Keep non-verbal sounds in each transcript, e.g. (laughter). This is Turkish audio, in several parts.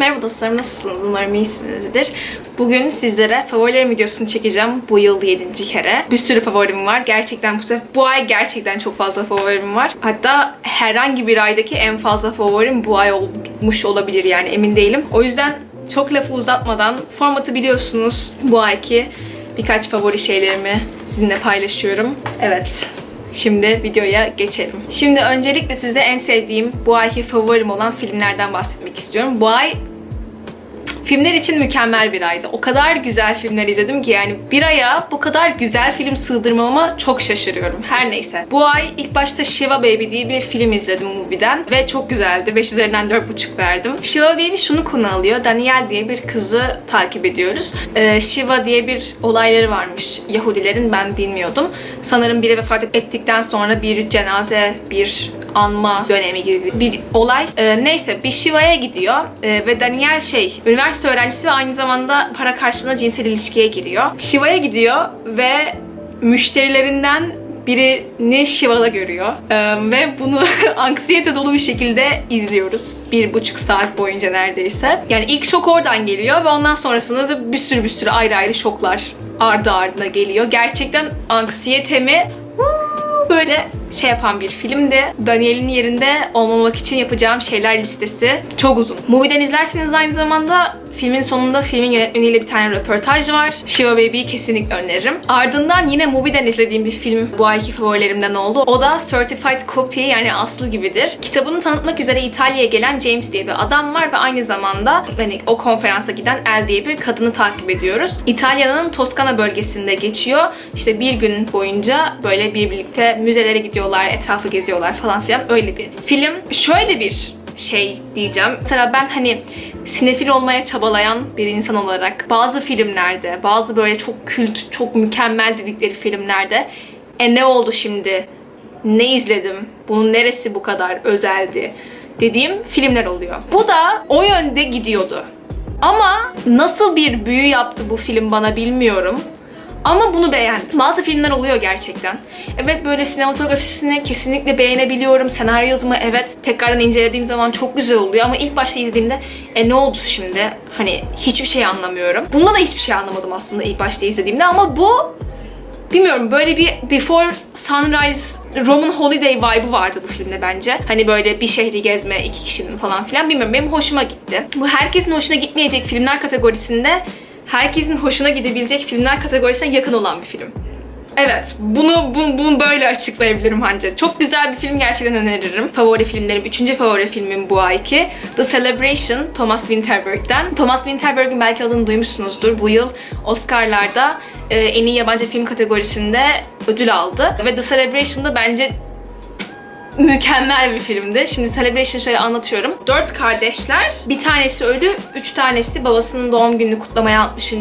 Merhaba dostlarım nasılsınız? Umarım iyisinizdir. Bugün sizlere favorilerim videosunu çekeceğim. Bu yıl 7. kere. Bir sürü favorim var. Gerçekten bu sefer bu ay gerçekten çok fazla favorim var. Hatta herhangi bir aydaki en fazla favorim bu ay olmuş olabilir yani emin değilim. O yüzden çok lafı uzatmadan formatı biliyorsunuz. Bu ayki birkaç favori şeylerimi sizinle paylaşıyorum. Evet. Şimdi videoya geçelim. Şimdi öncelikle size en sevdiğim bu ayki favorim olan filmlerden bahsetmek istiyorum. Bu ay Filmler için mükemmel bir aydı. O kadar güzel filmler izledim ki yani bir aya bu kadar güzel film sığdırmama çok şaşırıyorum. Her neyse. Bu ay ilk başta Shiva Baby diye bir film izledim Mubi'den ve çok güzeldi. 5 üzerinden 4.5 verdim. Shiva Baby şunu konu alıyor. Daniel diye bir kızı takip ediyoruz. Ee, Shiva diye bir olayları varmış Yahudilerin ben bilmiyordum. Sanırım biri vefat ettikten sonra bir cenaze, bir anma dönemi gibi bir olay. Ee, neyse bir Shiva'ya gidiyor ee, ve Daniel şey üniversite öğrencisi ve aynı zamanda para karşılığında cinsel ilişkiye giriyor. Shiva'ya gidiyor ve müşterilerinden birini Shiva'da görüyor. Ee, ve bunu (laughs) anksiyete dolu bir şekilde izliyoruz. Bir buçuk saat boyunca neredeyse. Yani ilk şok oradan geliyor ve ondan sonrasında da bir sürü bir sürü ayrı ayrı şoklar ardı ardına geliyor. Gerçekten anksiyetemi böyle şey yapan bir filmdi. Daniel'in yerinde olmamak için yapacağım şeyler listesi çok uzun. Movie'den izlerseniz aynı zamanda filmin sonunda filmin yönetmeniyle bir tane röportaj var. Shiva Baby'yi kesinlikle öneririm. Ardından yine Movie'den izlediğim bir film bu ayki favorilerimden oldu. O da Certified Copy yani aslı gibidir. Kitabını tanıtmak üzere İtalya'ya gelen James diye bir adam var ve aynı zamanda hani o konferansa giden El diye bir kadını takip ediyoruz. İtalya'nın Toskana bölgesinde geçiyor. İşte bir gün boyunca böyle bir birlikte müzelere gidiyorlar, etrafı geziyorlar falan filan öyle bir film. Şöyle bir şey diyeceğim. Mesela ben hani sinefil olmaya çabalayan bir insan olarak bazı filmlerde, bazı böyle çok kült, çok mükemmel dedikleri filmlerde e ne oldu şimdi? Ne izledim? Bunun neresi bu kadar özeldi? Dediğim filmler oluyor. Bu da o yönde gidiyordu. Ama nasıl bir büyü yaptı bu film bana bilmiyorum. Ama bunu beğendim. Bazı filmler oluyor gerçekten. Evet böyle sinematografisini kesinlikle beğenebiliyorum. Senaryo yazımı evet tekrardan incelediğim zaman çok güzel oluyor ama ilk başta izlediğimde e ne oldu şimdi? Hani hiçbir şey anlamıyorum. Bunda da hiçbir şey anlamadım aslında ilk başta izlediğimde ama bu bilmiyorum böyle bir Before Sunrise Roman Holiday vibe'ı vardı bu filmde bence. Hani böyle bir şehri gezme iki kişinin falan filan bilmiyorum benim hoşuma gitti. Bu herkesin hoşuna gitmeyecek filmler kategorisinde herkesin hoşuna gidebilecek filmler kategorisine yakın olan bir film. Evet, bunu, bunu, bunu böyle açıklayabilirim bence. Çok güzel bir film gerçekten öneririm. Favori filmlerim, üçüncü favori filmim bu ayki. The Celebration, Thomas Winterberg'den. Thomas Winterberg'in belki adını duymuşsunuzdur. Bu yıl Oscar'larda e, en iyi yabancı film kategorisinde ödül aldı. Ve The Celebration'da bence mükemmel bir filmdi. Şimdi Celebration şöyle anlatıyorum. Dört kardeşler, bir tanesi ölü, üç tanesi babasının doğum gününü kutlamaya, 60.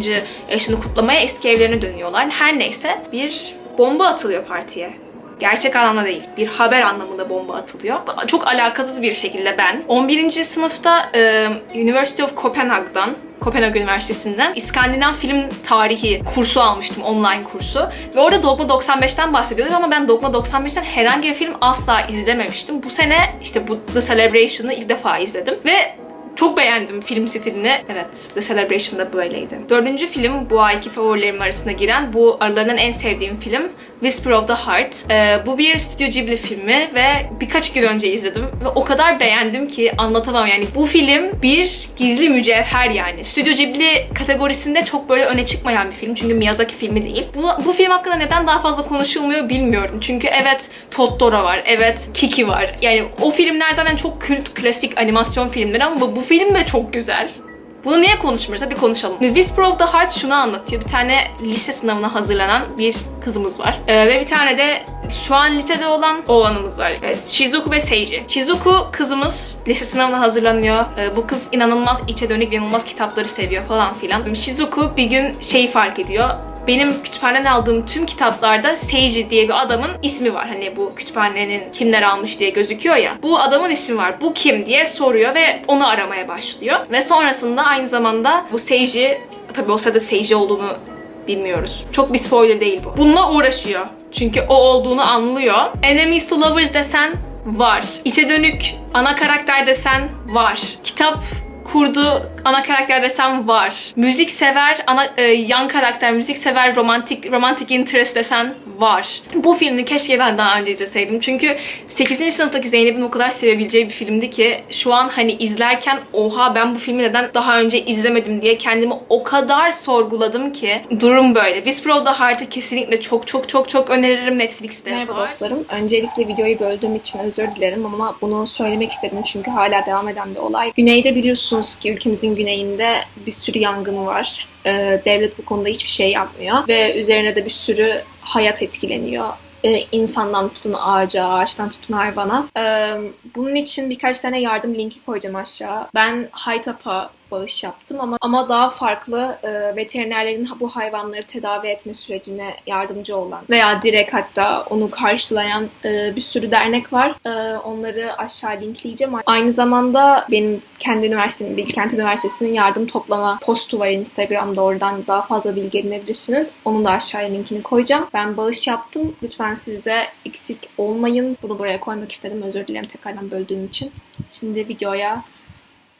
yaşını kutlamaya eski evlerine dönüyorlar. Her neyse bir bomba atılıyor partiye. Gerçek anlamda değil. Bir haber anlamında bomba atılıyor. Çok alakasız bir şekilde ben 11. sınıfta University of Copenhagen'dan Kopenhag Üniversitesi'nden İskandinav film tarihi kursu almıştım, online kursu. Ve orada Dogma 95'ten bahsediyorlar ama ben Dogma 95'ten herhangi bir film asla izlememiştim. Bu sene işte bu The Celebration'ı ilk defa izledim. Ve çok beğendim film stilini. Evet, The Celebration da böyleydi. Dördüncü film bu ayki favorilerim arasında giren, bu aralarından en sevdiğim film Whisper of the Heart. Ee, bu bir Studio Ghibli filmi ve birkaç gün önce izledim ve o kadar beğendim ki anlatamam yani. Bu film bir gizli mücevher yani. Studio Ghibli kategorisinde çok böyle öne çıkmayan bir film çünkü Miyazaki filmi değil. Bu, bu film hakkında neden daha fazla konuşulmuyor bilmiyorum. Çünkü evet Totoro var, evet Kiki var. Yani o filmler zaten çok kült, klasik animasyon filmleri ama bu film de çok güzel. Bunu niye konuşmuyoruz? Hadi konuşalım. Whisper of the Heart şunu anlatıyor. Bir tane lise sınavına hazırlanan bir kızımız var. Ee, ve bir tane de şu an lisede olan oğlanımız var. Evet, Shizuku ve Seiji. Shizuku kızımız lise sınavına hazırlanıyor. Ee, bu kız inanılmaz içe dönük, inanılmaz kitapları seviyor falan filan. Shizuku bir gün şeyi fark ediyor benim kütüphaneden aldığım tüm kitaplarda Seiji diye bir adamın ismi var. Hani bu kütüphanenin kimler almış diye gözüküyor ya. Bu adamın ismi var. Bu kim diye soruyor ve onu aramaya başlıyor. Ve sonrasında aynı zamanda bu Seiji, tabii o sırada Seiji olduğunu bilmiyoruz. Çok bir spoiler değil bu. Bununla uğraşıyor. Çünkü o olduğunu anlıyor. Enemies to Lovers desen var. İçe dönük ana karakter desen var. Kitap kurdu ana karakter desem var. Müzik sever, ana, e, yan karakter, müzik sever, romantik romantik interest desen var. Bu filmi keşke ben daha önce izleseydim. Çünkü 8. sınıftaki Zeynep'in o kadar sevebileceği bir filmdi ki şu an hani izlerken oha ben bu filmi neden daha önce izlemedim diye kendimi o kadar sorguladım ki durum böyle. Whisper of the Heart'ı kesinlikle çok çok çok çok öneririm Netflix'te. Merhaba dostlarım. Öncelikle videoyu böldüğüm için özür dilerim ama bunu söylemek istedim çünkü hala devam eden bir olay. Güneyde biliyorsunuz ki ülkemizin güneyinde bir sürü yangın var. Ee, devlet bu konuda hiçbir şey yapmıyor ve üzerine de bir sürü hayat etkileniyor. Ee, insandan tutun ağaca, ağaçtan tutun hayvana. Ee, bunun için birkaç tane yardım linki koyacağım aşağı. Ben Haytap'a bağış yaptım ama ama daha farklı e, veterinerlerin bu hayvanları tedavi etme sürecine yardımcı olan veya direkt hatta onu karşılayan e, bir sürü dernek var. E, onları aşağı linkleyeceğim. Aynı zamanda benim kendi üniversitemin, Bilkent Üniversitesi'nin yardım toplama postu var Instagram'da. Oradan daha fazla bilgi edinebilirsiniz. Onun da aşağıya linkini koyacağım. Ben bağış yaptım. Lütfen siz de eksik olmayın. Bunu buraya koymak istedim. Özür dilerim tekrardan böldüğüm için. Şimdi videoya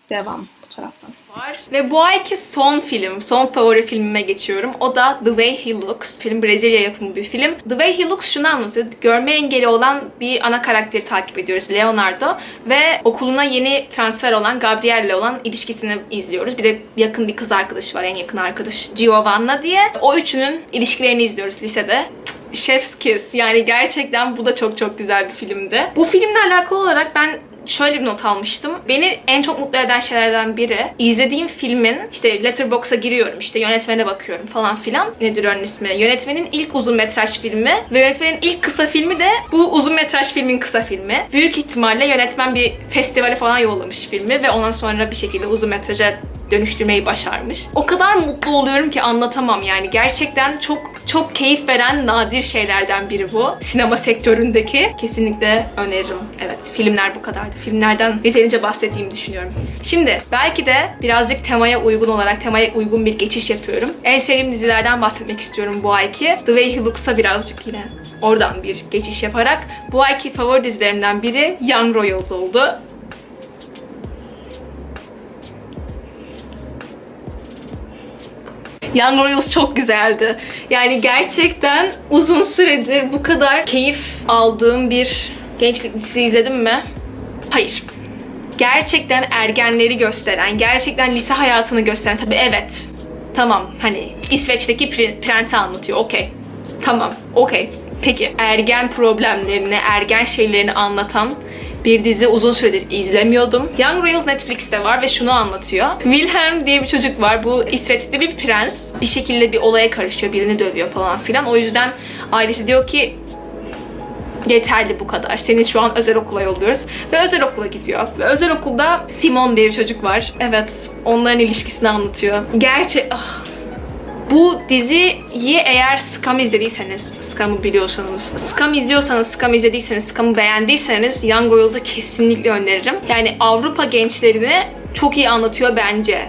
devam bu taraftan. var. Ve bu ayki son film, son favori filmime geçiyorum. O da The Way He Looks. Film Brezilya yapımı bir film. The Way He Looks şunu anlatıyor. Görme engeli olan bir ana karakteri takip ediyoruz. Leonardo. Ve okuluna yeni transfer olan Gabriel'le olan ilişkisini izliyoruz. Bir de yakın bir kız arkadaşı var. En yakın arkadaş Giovanna diye. O üçünün ilişkilerini izliyoruz lisede. Chef's Kiss. Yani gerçekten bu da çok çok güzel bir filmdi. Bu filmle alakalı olarak ben şöyle bir not almıştım. Beni en çok mutlu eden şeylerden biri izlediğim filmin işte Letterboxd'a giriyorum işte yönetmene bakıyorum falan filan. Nedir onun ismi? Yönetmenin ilk uzun metraj filmi ve yönetmenin ilk kısa filmi de bu uzun metraj filmin kısa filmi. Büyük ihtimalle yönetmen bir festivale falan yollamış filmi ve ondan sonra bir şekilde uzun metraja dönüştürmeyi başarmış. O kadar mutlu oluyorum ki anlatamam yani. Gerçekten çok çok keyif veren nadir şeylerden biri bu. Sinema sektöründeki. Kesinlikle öneririm. Evet filmler bu kadardı. Filmlerden yeterince bahsettiğimi düşünüyorum. Şimdi belki de birazcık temaya uygun olarak temaya uygun bir geçiş yapıyorum. En sevdiğim dizilerden bahsetmek istiyorum bu ayki. The Way He Looks'a birazcık yine oradan bir geçiş yaparak bu ayki favori dizilerimden biri Young Royals oldu. Young Royals çok güzeldi. Yani gerçekten uzun süredir bu kadar keyif aldığım bir gençlik dizisi izledim mi? Hayır. Gerçekten ergenleri gösteren, gerçekten lise hayatını gösteren, tabii evet. Tamam hani İsveç'teki pre- prensi anlatıyor, okey. Tamam, okey. Peki ergen problemlerini, ergen şeylerini anlatan bir dizi uzun süredir izlemiyordum. Young Royals Netflix'te var ve şunu anlatıyor. Wilhelm diye bir çocuk var. Bu İsveç'te bir prens. Bir şekilde bir olaya karışıyor. Birini dövüyor falan filan. O yüzden ailesi diyor ki yeterli bu kadar. Seni şu an özel okula yolluyoruz. Ve özel okula gidiyor. Ve özel okulda Simon diye bir çocuk var. Evet, onların ilişkisini anlatıyor. Gerçi ah, bu diziyi eğer Scam izlediyseniz, Scam'ı biliyorsanız, Scam izliyorsanız, Scam izlediyseniz, Scam'ı beğendiyseniz Young Royals'ı kesinlikle öneririm. Yani Avrupa gençlerini çok iyi anlatıyor bence.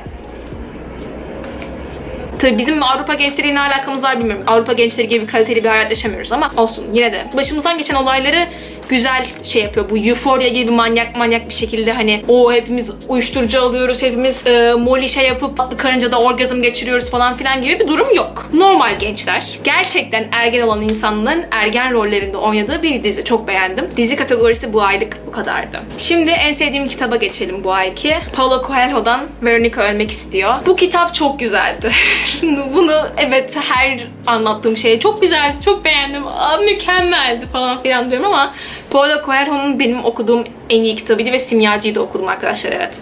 Tabii bizim Avrupa gençleriyle ne alakamız var bilmiyorum. Avrupa gençleri gibi kaliteli bir hayat yaşamıyoruz ama olsun yine de. Başımızdan geçen olayları güzel şey yapıyor. Bu Euphoria gibi manyak manyak bir şekilde hani o hepimiz uyuşturucu alıyoruz, hepimiz e, molly şey yapıp karıncada orgazm geçiriyoruz falan filan gibi bir durum yok. Normal gençler. Gerçekten ergen olan insanların ergen rollerinde oynadığı bir dizi. Çok beğendim. Dizi kategorisi bu aylık bu kadardı. Şimdi en sevdiğim kitaba geçelim bu ayki. Paulo Coelho'dan Veronica Ölmek istiyor. Bu kitap çok güzeldi. (laughs) Bunu evet her anlattığım şey çok güzel, çok beğendim, Aa, mükemmeldi falan filan diyorum ama Paulo Coelho'nun benim okuduğum en iyi kitabıydı ve Simyacı'yı da okudum arkadaşlar evet.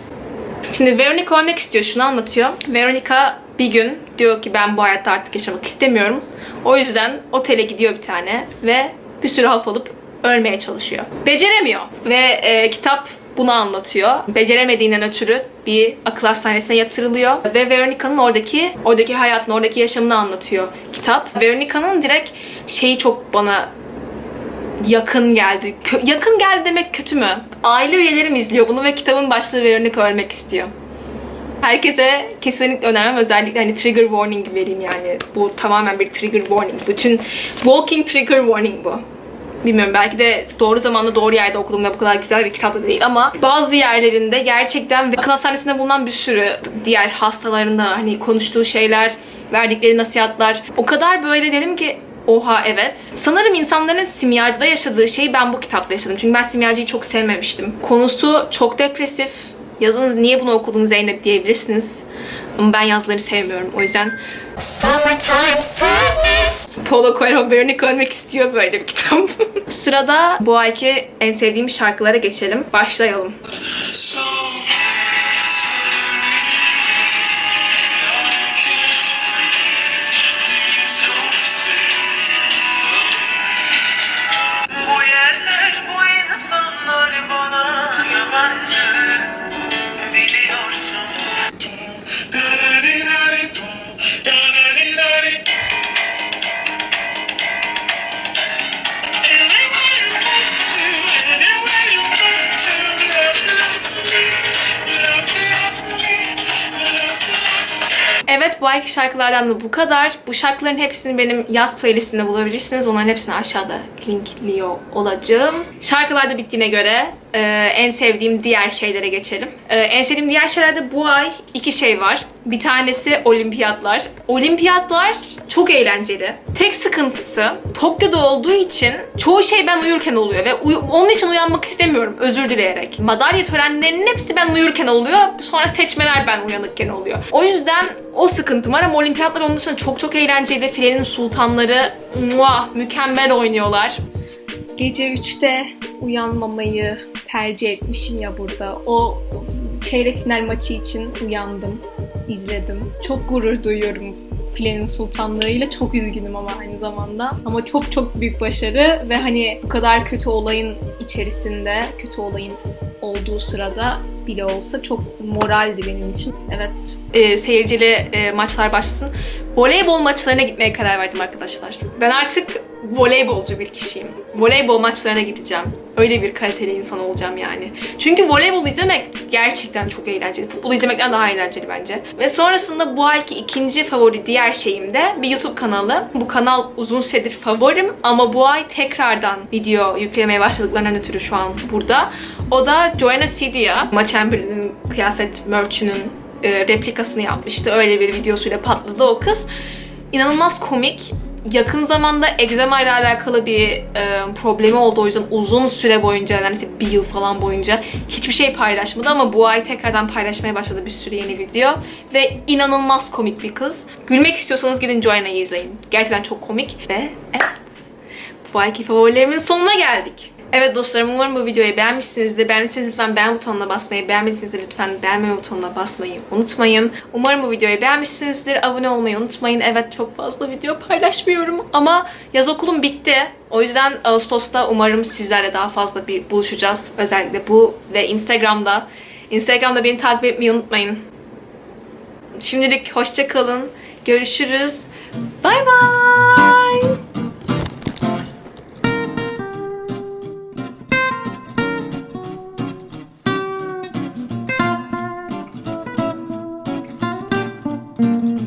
Şimdi Veronica ölmek istiyor. Şunu anlatıyor. Veronica bir gün diyor ki ben bu hayatta artık yaşamak istemiyorum. O yüzden otele gidiyor bir tane ve bir sürü hap alıp ölmeye çalışıyor. Beceremiyor. Ve e, kitap bunu anlatıyor. Beceremediğinden ötürü bir akıl hastanesine yatırılıyor ve Veronica'nın oradaki oradaki hayatını, oradaki yaşamını anlatıyor kitap. Veronica'nın direkt şeyi çok bana yakın geldi. Kö- yakın geldi demek kötü mü? Aile üyelerim izliyor bunu ve kitabın başlığı Veronica ölmek istiyor. Herkese kesinlikle önermem. Özellikle hani trigger warning vereyim yani. Bu tamamen bir trigger warning. Bütün walking trigger warning bu. Bilmiyorum belki de doğru zamanda doğru yerde okudum ve bu kadar güzel bir kitap da değil ama bazı yerlerinde gerçekten ve akıl hastanesinde bulunan bir sürü diğer hastaların da hani konuştuğu şeyler, verdikleri nasihatler o kadar böyle dedim ki Oha evet. Sanırım insanların simyacıda yaşadığı şeyi ben bu kitapta yaşadım. Çünkü ben simyacıyı çok sevmemiştim. Konusu çok depresif. Yazınız niye bunu okudun Zeynep diyebilirsiniz. Ama ben yazıları sevmiyorum. O yüzden Summertime Sadness. Paulo Coelho Veronica ölmek istiyor böyle bir kitap. (laughs) Sırada bu ayki en sevdiğim şarkılara geçelim. Başlayalım. So Evet bu ayki şarkılardan da bu kadar. Bu şarkıların hepsini benim yaz playlistinde bulabilirsiniz. Onların hepsini aşağıda linkliyor olacağım. Şarkılar da bittiğine göre e, en sevdiğim diğer şeylere geçelim. E, en sevdiğim diğer şeylerde bu ay iki şey var. Bir tanesi olimpiyatlar. Olimpiyatlar çok eğlenceli. Tek sıkıntısı Tokyo'da olduğu için çoğu şey ben uyurken oluyor ve uy- onun için uyanmak istemiyorum özür dileyerek. Madalya törenlerinin hepsi ben uyurken oluyor. Sonra seçmeler ben uyanıkken oluyor. O yüzden o sıkıntım var ama olimpiyatlar onun dışında çok çok eğlenceli. Filenin sultanları muah, mükemmel oynuyorlar. Gece 3'te uyanmamayı tercih etmişim ya burada. O çeyrek final maçı için uyandım, izledim. Çok gurur duyuyorum Filenin sultanlığıyla. Çok üzgünüm ama aynı zamanda. Ama çok çok büyük başarı ve hani bu kadar kötü olayın içerisinde, kötü olayın olduğu sırada bile olsa çok moraldi benim için. Evet. e, seyircili e, maçlar başlasın. Voleybol maçlarına gitmeye karar verdim arkadaşlar. Ben artık voleybolcu bir kişiyim. Voleybol maçlarına gideceğim. Öyle bir kaliteli insan olacağım yani. Çünkü voleybol izlemek gerçekten çok eğlenceli. Futbol izlemekten daha eğlenceli bence. Ve sonrasında bu ayki ikinci favori diğer şeyim de bir YouTube kanalı. Bu kanal uzun süredir favorim ama bu ay tekrardan video yüklemeye başladıklarından ötürü şu an burada. O da Joanna Sidia. Maç Chamberlain'in kıyafet merch'ünün e, replikasını yapmıştı. Öyle bir videosuyla patladı o kız. İnanılmaz komik. Yakın zamanda egzama ile alakalı bir e, problemi oldu. O yüzden uzun süre boyunca, yani işte bir yıl falan boyunca hiçbir şey paylaşmadı ama bu ay tekrardan paylaşmaya başladı bir sürü yeni video. Ve inanılmaz komik bir kız. Gülmek istiyorsanız gidin Joanna'yı izleyin. Gerçekten çok komik ve evet. Bu ayki favorilerimin sonuna geldik. Evet dostlarım umarım bu videoyu beğenmişsinizdir. Beğendiyseniz lütfen beğen butonuna basmayı, beğenmediyseniz lütfen beğenme butonuna basmayı unutmayın. Umarım bu videoyu beğenmişsinizdir. Abone olmayı unutmayın. Evet çok fazla video paylaşmıyorum ama yaz okulum bitti. O yüzden Ağustos'ta umarım sizlerle daha fazla bir buluşacağız. Özellikle bu ve Instagram'da. Instagram'da beni takip etmeyi unutmayın. Şimdilik hoşça kalın. Görüşürüz. Bay bay.